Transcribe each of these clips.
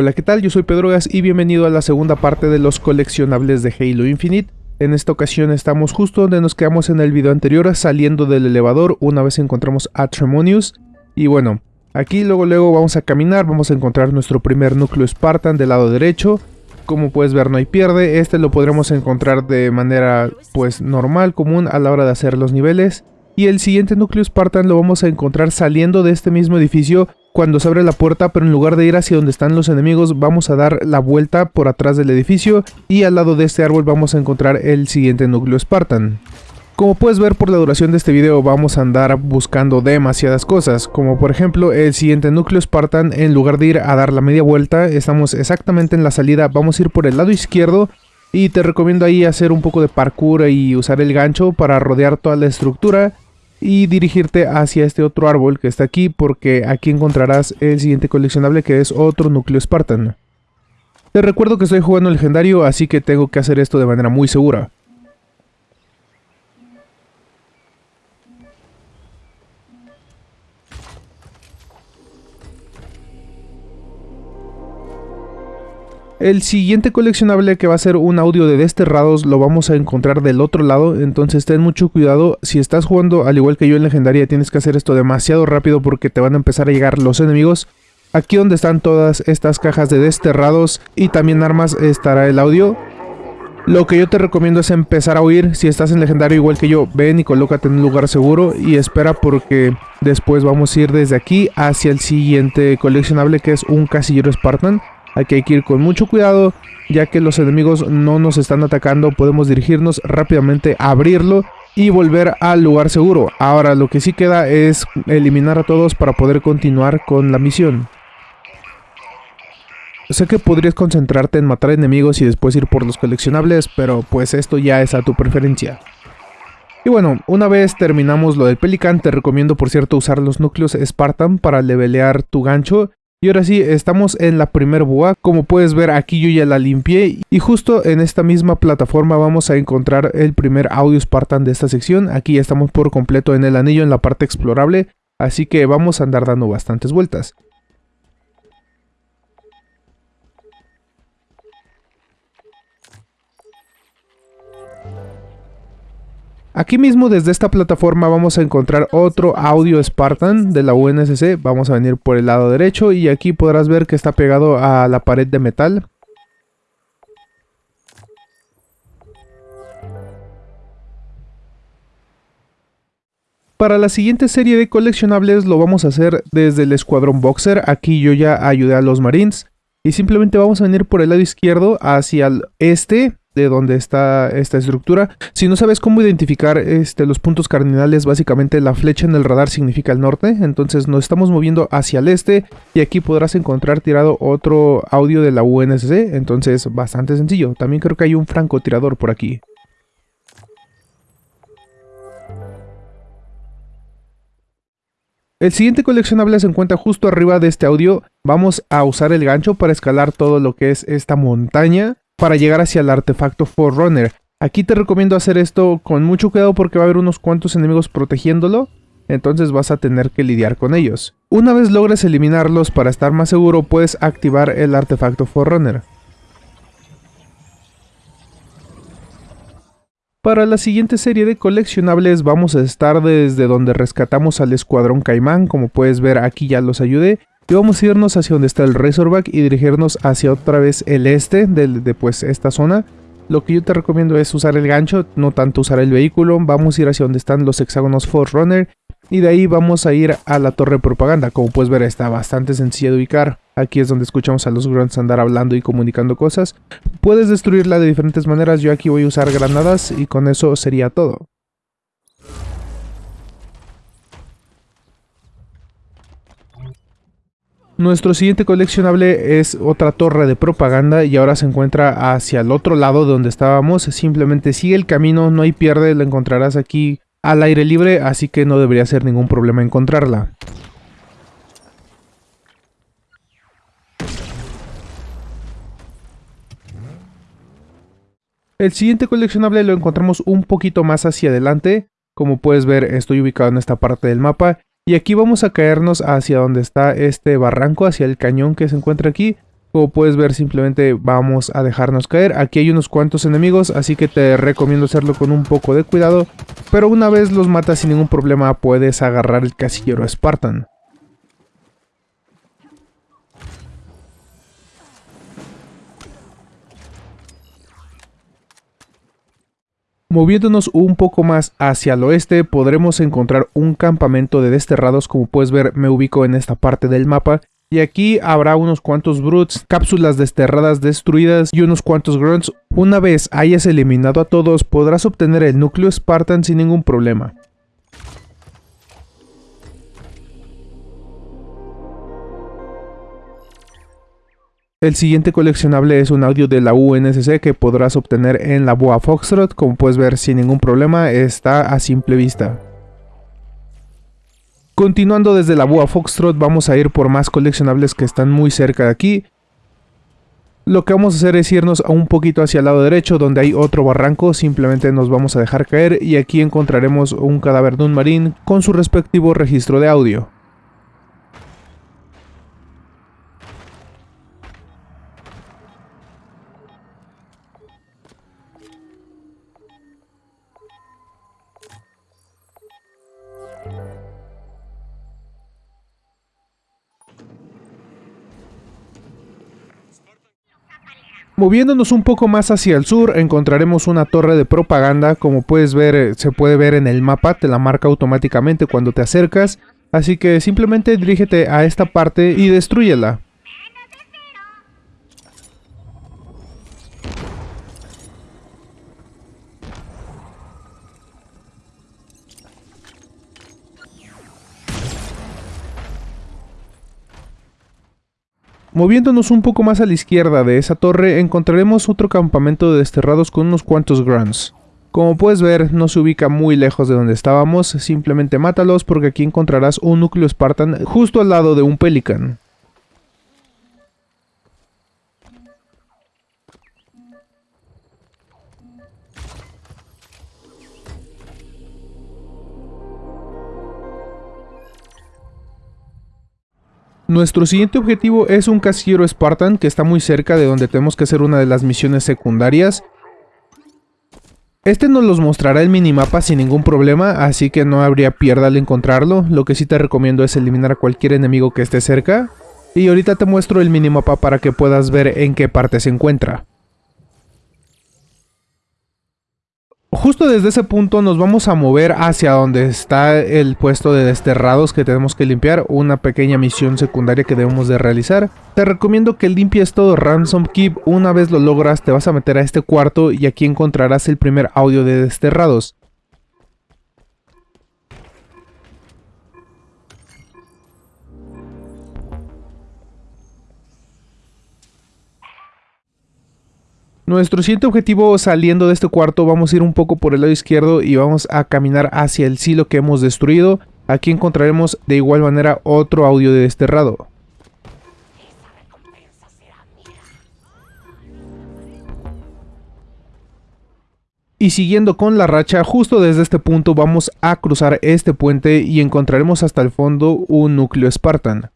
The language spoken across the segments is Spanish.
Hola, ¿qué tal? Yo soy Pedro Gas y bienvenido a la segunda parte de los coleccionables de Halo Infinite. En esta ocasión estamos justo donde nos quedamos en el video anterior, saliendo del elevador una vez encontramos a Tremonius. Y bueno, aquí luego luego vamos a caminar, vamos a encontrar nuestro primer núcleo Spartan del lado derecho. Como puedes ver no hay pierde, este lo podremos encontrar de manera pues normal, común a la hora de hacer los niveles. Y el siguiente núcleo Spartan lo vamos a encontrar saliendo de este mismo edificio cuando se abre la puerta, pero en lugar de ir hacia donde están los enemigos, vamos a dar la vuelta por atrás del edificio y al lado de este árbol vamos a encontrar el siguiente núcleo Spartan. Como puedes ver por la duración de este video vamos a andar buscando demasiadas cosas, como por ejemplo el siguiente núcleo Spartan, en lugar de ir a dar la media vuelta, estamos exactamente en la salida, vamos a ir por el lado izquierdo y te recomiendo ahí hacer un poco de parkour y usar el gancho para rodear toda la estructura y dirigirte hacia este otro árbol que está aquí porque aquí encontrarás el siguiente coleccionable que es otro núcleo Spartan. Te recuerdo que estoy jugando legendario así que tengo que hacer esto de manera muy segura. El siguiente coleccionable que va a ser un audio de desterrados lo vamos a encontrar del otro lado, entonces ten mucho cuidado. Si estás jugando al igual que yo en legendaria tienes que hacer esto demasiado rápido porque te van a empezar a llegar los enemigos. Aquí donde están todas estas cajas de desterrados y también armas estará el audio. Lo que yo te recomiendo es empezar a huir. Si estás en legendario igual que yo, ven y colócate en un lugar seguro y espera porque después vamos a ir desde aquí hacia el siguiente coleccionable que es un casillero Spartan. Hay que ir con mucho cuidado, ya que los enemigos no nos están atacando, podemos dirigirnos rápidamente a abrirlo y volver al lugar seguro. Ahora lo que sí queda es eliminar a todos para poder continuar con la misión. Sé que podrías concentrarte en matar enemigos y después ir por los coleccionables, pero pues esto ya es a tu preferencia. Y bueno, una vez terminamos lo del Pelican, te recomiendo por cierto usar los núcleos Spartan para levelear tu gancho y ahora sí, estamos en la primer boa, como puedes ver aquí yo ya la limpié y justo en esta misma plataforma vamos a encontrar el primer audio Spartan de esta sección. Aquí ya estamos por completo en el anillo en la parte explorable, así que vamos a andar dando bastantes vueltas. Aquí mismo desde esta plataforma vamos a encontrar otro audio Spartan de la UNSC. Vamos a venir por el lado derecho y aquí podrás ver que está pegado a la pared de metal. Para la siguiente serie de coleccionables lo vamos a hacer desde el escuadrón Boxer. Aquí yo ya ayudé a los Marines. Y simplemente vamos a venir por el lado izquierdo hacia el este de donde está esta estructura. Si no sabes cómo identificar este, los puntos cardinales, básicamente la flecha en el radar significa el norte, entonces nos estamos moviendo hacia el este y aquí podrás encontrar tirado otro audio de la UNSC, entonces bastante sencillo. También creo que hay un francotirador por aquí. El siguiente coleccionable se encuentra justo arriba de este audio. Vamos a usar el gancho para escalar todo lo que es esta montaña para llegar hacia el artefacto Forerunner. Aquí te recomiendo hacer esto con mucho cuidado porque va a haber unos cuantos enemigos protegiéndolo, entonces vas a tener que lidiar con ellos. Una vez logres eliminarlos para estar más seguro puedes activar el artefacto Forerunner. Para la siguiente serie de coleccionables vamos a estar desde donde rescatamos al escuadrón Caimán, como puedes ver aquí ya los ayudé, y vamos a irnos hacia donde está el Razorback y dirigirnos hacia otra vez el este de, pues, esta zona. Lo que yo te recomiendo es usar el gancho, no tanto usar el vehículo. Vamos a ir hacia donde están los hexágonos Forerunner y de ahí vamos a ir a la torre de propaganda. Como puedes ver está bastante sencilla de ubicar. Aquí es donde escuchamos a los grunts andar hablando y comunicando cosas. Puedes destruirla de diferentes maneras, yo aquí voy a usar granadas y con eso sería todo. Nuestro siguiente coleccionable es otra torre de propaganda y ahora se encuentra hacia el otro lado de donde estábamos. Simplemente sigue el camino, no hay pierde, la encontrarás aquí al aire libre, así que no debería ser ningún problema encontrarla. El siguiente coleccionable lo encontramos un poquito más hacia adelante. Como puedes ver estoy ubicado en esta parte del mapa y aquí vamos a caernos hacia donde está este barranco, hacia el cañón que se encuentra aquí. Como puedes ver simplemente vamos a dejarnos caer. Aquí hay unos cuantos enemigos así que te recomiendo hacerlo con un poco de cuidado. Pero una vez los matas sin ningún problema puedes agarrar el casillero Spartan. Moviéndonos un poco más hacia el oeste podremos encontrar un campamento de desterrados como puedes ver me ubico en esta parte del mapa y aquí habrá unos cuantos brutes, cápsulas desterradas destruidas y unos cuantos grunts. Una vez hayas eliminado a todos podrás obtener el núcleo Spartan sin ningún problema. El siguiente coleccionable es un audio de la UNSC que podrás obtener en la Boa Foxtrot, como puedes ver sin ningún problema, está a simple vista. Continuando desde la Boa Foxtrot vamos a ir por más coleccionables que están muy cerca de aquí. Lo que vamos a hacer es irnos un poquito hacia el lado derecho donde hay otro barranco, simplemente nos vamos a dejar caer y aquí encontraremos un cadáver de un marín con su respectivo registro de audio. Moviéndonos un poco más hacia el sur encontraremos una torre de propaganda, como puedes ver eh, se puede ver en el mapa, te la marca automáticamente cuando te acercas, así que simplemente dirígete a esta parte y destruyela. Moviéndonos un poco más a la izquierda de esa torre encontraremos otro campamento de desterrados con unos cuantos grunts. Como puedes ver, no se ubica muy lejos de donde estábamos, simplemente mátalos porque aquí encontrarás un núcleo Spartan justo al lado de un Pelican. Nuestro siguiente objetivo es un casillero Spartan que está muy cerca de donde tenemos que hacer una de las misiones secundarias. Este nos los mostrará el minimapa sin ningún problema, así que no habría pierda al encontrarlo. Lo que sí te recomiendo es eliminar a cualquier enemigo que esté cerca. Y ahorita te muestro el minimapa para que puedas ver en qué parte se encuentra. Justo desde ese punto nos vamos a mover hacia donde está el puesto de desterrados que tenemos que limpiar, una pequeña misión secundaria que debemos de realizar. Te recomiendo que limpies todo Ransom Keep, una vez lo logras te vas a meter a este cuarto y aquí encontrarás el primer audio de desterrados. Nuestro siguiente objetivo saliendo de este cuarto vamos a ir un poco por el lado izquierdo y vamos a caminar hacia el silo que hemos destruido. Aquí encontraremos de igual manera otro audio de desterrado. Y siguiendo con la racha, justo desde este punto vamos a cruzar este puente y encontraremos hasta el fondo un núcleo Spartan.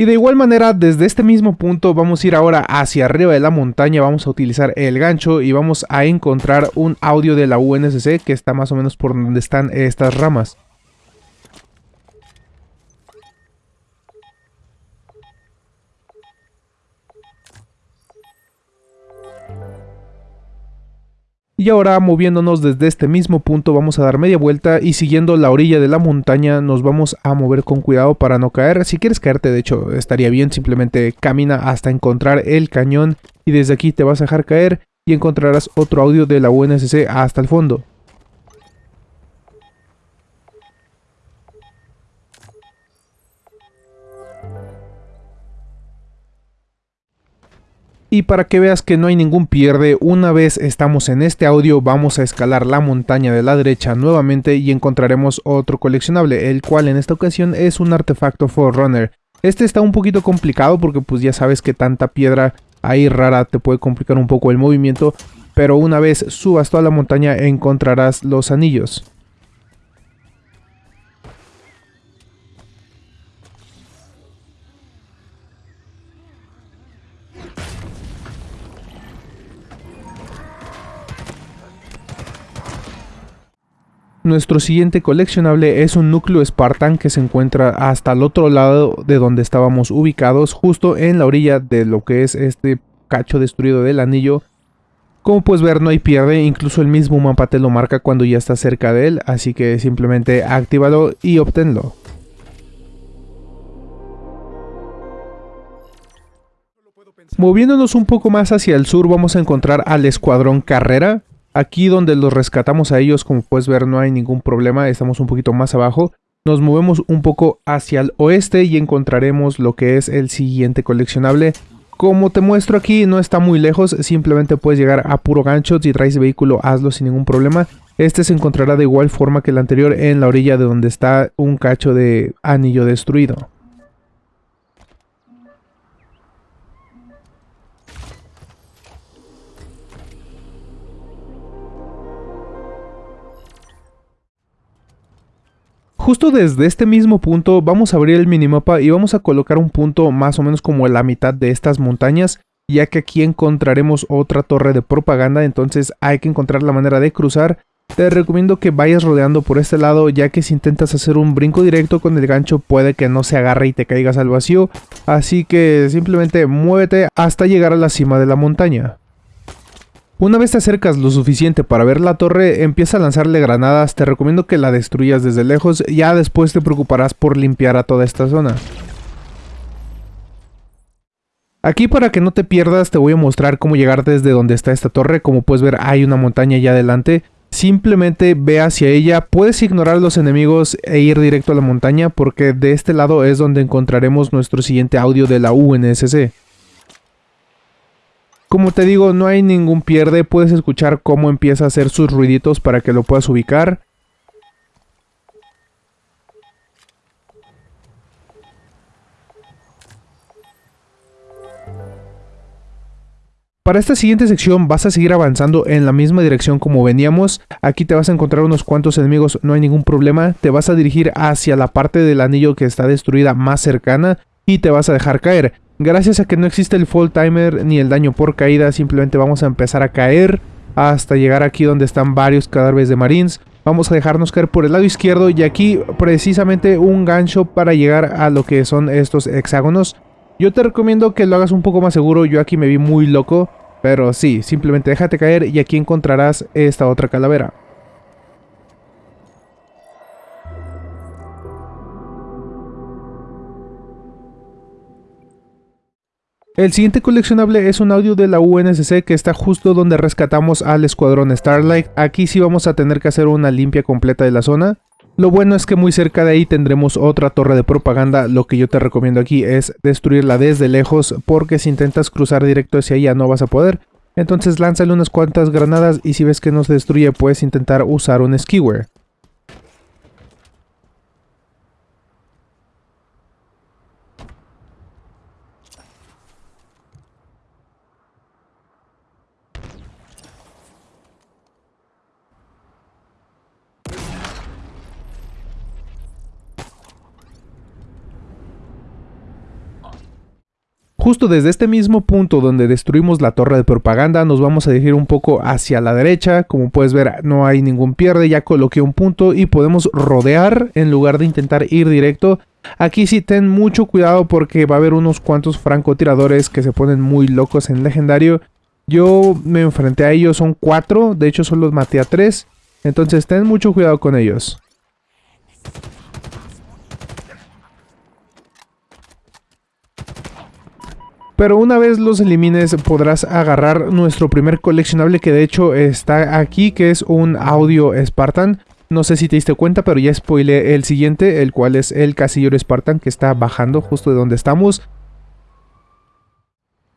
Y de igual manera, desde este mismo punto vamos a ir ahora hacia arriba de la montaña, vamos a utilizar el gancho y vamos a encontrar un audio de la UNSC que está más o menos por donde están estas ramas. Y ahora moviéndonos desde este mismo punto vamos a dar media vuelta y siguiendo la orilla de la montaña nos vamos a mover con cuidado para no caer. Si quieres caerte de hecho estaría bien, simplemente camina hasta encontrar el cañón y desde aquí te vas a dejar caer y encontrarás otro audio de la UNSC hasta el fondo. Y para que veas que no hay ningún pierde, una vez estamos en este audio vamos a escalar la montaña de la derecha nuevamente y encontraremos otro coleccionable, el cual en esta ocasión es un artefacto Forerunner. Este está un poquito complicado porque pues ya sabes que tanta piedra ahí rara te puede complicar un poco el movimiento, pero una vez subas toda la montaña encontrarás los anillos. Nuestro siguiente coleccionable es un núcleo Spartan que se encuentra hasta el otro lado de donde estábamos ubicados, justo en la orilla de lo que es este cacho destruido del anillo. Como puedes ver no hay pierde, incluso el mismo mapa te lo marca cuando ya estás cerca de él, así que simplemente actívalo y obténlo. Moviéndonos un poco más hacia el sur vamos a encontrar al escuadrón Carrera, Aquí donde los rescatamos a ellos, como puedes ver, no hay ningún problema, estamos un poquito más abajo. Nos movemos un poco hacia el oeste y encontraremos lo que es el siguiente coleccionable. Como te muestro aquí, no está muy lejos, simplemente puedes llegar a puro gancho, si traes vehículo hazlo sin ningún problema. Este se encontrará de igual forma que el anterior en la orilla de donde está un cacho de anillo destruido. Justo desde este mismo punto vamos a abrir el minimapa y vamos a colocar un punto más o menos como la mitad de estas montañas ya que aquí encontraremos otra torre de propaganda entonces hay que encontrar la manera de cruzar. Te recomiendo que vayas rodeando por este lado ya que si intentas hacer un brinco directo con el gancho puede que no se agarre y te caigas al vacío. Así que simplemente muévete hasta llegar a la cima de la montaña una vez te acercas lo suficiente para ver la torre, empieza a lanzarle granadas, te recomiendo que la destruyas desde lejos, ya después te preocuparás por limpiar a toda esta zona. Aquí para que no te pierdas te voy a mostrar cómo llegar desde donde está esta torre, como puedes ver hay una montaña allá adelante, simplemente ve hacia ella, puedes ignorar los enemigos e ir directo a la montaña porque de este lado es donde encontraremos nuestro siguiente audio de la UNSC. Como te digo, no hay ningún pierde, puedes escuchar cómo empieza a hacer sus ruiditos para que lo puedas ubicar. Para esta siguiente sección vas a seguir avanzando en la misma dirección como veníamos. Aquí te vas a encontrar unos cuantos enemigos, no hay ningún problema. Te vas a dirigir hacia la parte del anillo que está destruida más cercana y te vas a dejar caer. Gracias a que no existe el fall timer ni el daño por caída, simplemente vamos a empezar a caer hasta llegar aquí donde están varios cadáveres de marines. Vamos a dejarnos caer por el lado izquierdo y aquí precisamente un gancho para llegar a lo que son estos hexágonos. Yo te recomiendo que lo hagas un poco más seguro, yo aquí me vi muy loco, pero sí, simplemente déjate caer y aquí encontrarás esta otra calavera. El siguiente coleccionable es un audio de la UNSC que está justo donde rescatamos al escuadrón Starlight. Aquí sí vamos a tener que hacer una limpia completa de la zona. Lo bueno es que muy cerca de ahí tendremos otra torre de propaganda, lo que yo te recomiendo aquí es destruirla desde lejos porque si intentas cruzar directo hacia ella no vas a poder. Entonces lánzale unas cuantas granadas y si ves que no se destruye puedes intentar usar un skewer. Justo desde este mismo punto donde destruimos la torre de propaganda nos vamos a dirigir un poco hacia la derecha, como puedes ver no hay ningún pierde, ya coloqué un punto y podemos rodear en lugar de intentar ir directo. Aquí sí ten mucho cuidado porque va a haber unos cuantos francotiradores que se ponen muy locos en legendario. Yo me enfrenté a ellos, son cuatro, de hecho solo maté a tres, entonces ten mucho cuidado con ellos. Pero una vez los elimines podrás agarrar nuestro primer coleccionable que de hecho está aquí, que es un audio Spartan. No sé si te diste cuenta, pero ya spoilé el siguiente, el cual es el casillero Spartan que está bajando justo de donde estamos.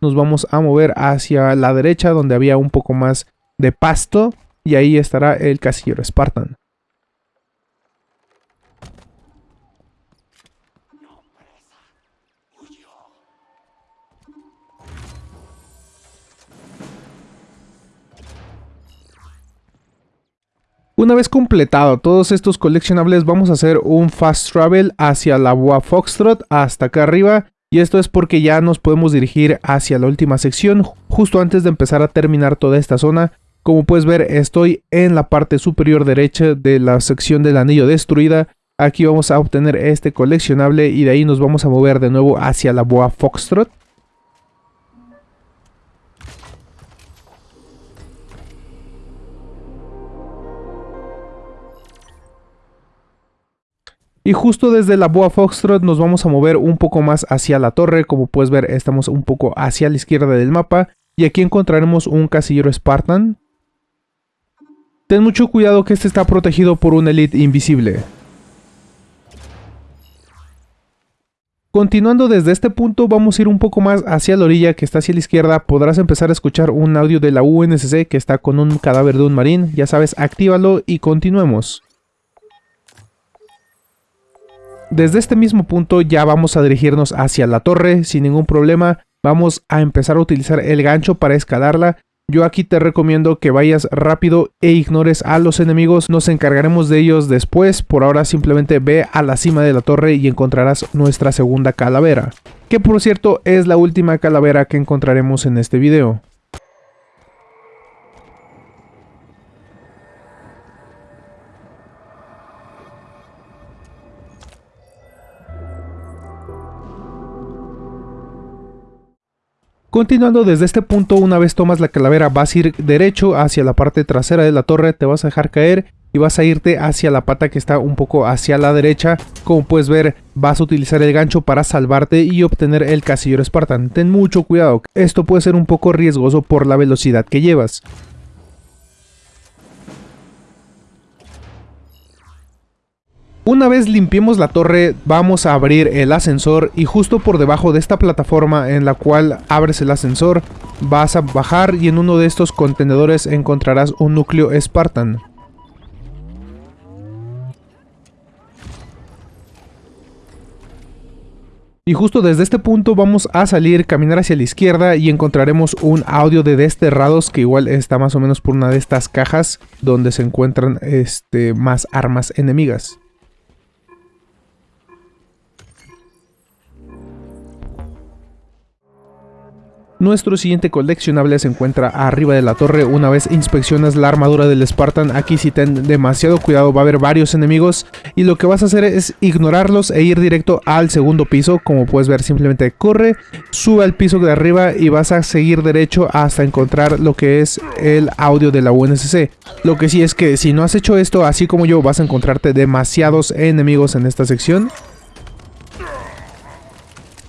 Nos vamos a mover hacia la derecha donde había un poco más de pasto y ahí estará el casillero Spartan. Una vez completado todos estos coleccionables vamos a hacer un fast travel hacia la Boa Foxtrot hasta acá arriba y esto es porque ya nos podemos dirigir hacia la última sección justo antes de empezar a terminar toda esta zona Como puedes ver estoy en la parte superior derecha de la sección del anillo destruida. Aquí vamos a obtener este coleccionable y de ahí nos vamos a mover de nuevo hacia la boa Foxtrot. Y justo desde la Boa Foxtrot nos vamos a mover un poco más hacia la torre. Como puedes ver, estamos un poco hacia la izquierda del mapa. Y aquí encontraremos un casillero Spartan. Ten mucho cuidado que este está protegido por un Elite invisible. Continuando desde este punto vamos a ir un poco más hacia la orilla que está hacia la izquierda, podrás empezar a escuchar un audio de la UNSC que está con un cadáver de un marín, ya sabes, actívalo y continuemos. Desde este mismo punto ya vamos a dirigirnos hacia la torre sin ningún problema. Vamos a empezar a utilizar el gancho para escalarla. Yo aquí te recomiendo que vayas rápido e ignores a los enemigos. Nos encargaremos de ellos después. Por ahora simplemente ve a la cima de la torre y encontrarás nuestra segunda calavera. Que por cierto es la última calavera que encontraremos en este video. Continuando desde este punto, una vez tomas la calavera vas a ir derecho hacia la parte trasera de la torre, te vas a dejar caer y vas a irte hacia la pata que está un poco hacia la derecha. Como puedes ver, vas a utilizar el gancho para salvarte y obtener el casillero Spartan. Ten mucho cuidado, esto puede ser un poco riesgoso por la velocidad que llevas. Una vez limpiemos la torre, vamos a abrir el ascensor y justo por debajo de esta plataforma en la cual abres el ascensor, vas a bajar y en uno de estos contenedores encontrarás un núcleo Spartan. Y justo desde este punto vamos a salir, caminar hacia la izquierda y encontraremos un audio de desterrados que igual está más o menos por una de estas cajas donde se encuentran este, más armas enemigas. Nuestro siguiente coleccionable se encuentra arriba de la torre. Una vez inspeccionas la armadura del Spartan, aquí si ten demasiado cuidado, va a haber varios enemigos. Y lo que vas a hacer es ignorarlos e ir directo al segundo piso. Como puedes ver, simplemente corre, sube al piso de arriba y vas a seguir derecho hasta encontrar lo que es el audio de la UNSC. Lo que sí es que si no has hecho esto, así como yo, vas a encontrarte demasiados enemigos en esta sección.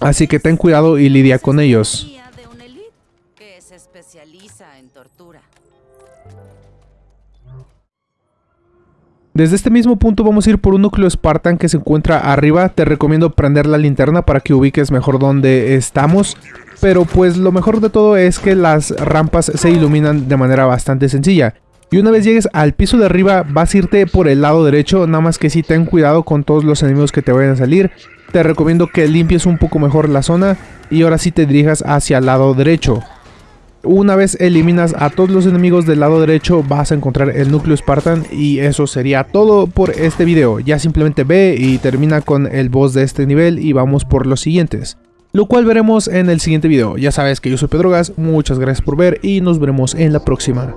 Así que ten cuidado y lidia con ellos. Desde este mismo punto vamos a ir por un núcleo Spartan que se encuentra arriba. Te recomiendo prender la linterna para que ubiques mejor dónde estamos. Pero pues lo mejor de todo es que las rampas se iluminan de manera bastante sencilla. Y una vez llegues al piso de arriba vas a irte por el lado derecho, nada más que si ten cuidado con todos los enemigos que te vayan a salir. Te recomiendo que limpies un poco mejor la zona y ahora sí te dirijas hacia el lado derecho. Una vez eliminas a todos los enemigos del lado derecho vas a encontrar el núcleo Spartan y eso sería todo por este video. Ya simplemente ve y termina con el boss de este nivel y vamos por los siguientes. Lo cual veremos en el siguiente video. Ya sabes que yo soy Pedrogas, muchas gracias por ver y nos veremos en la próxima.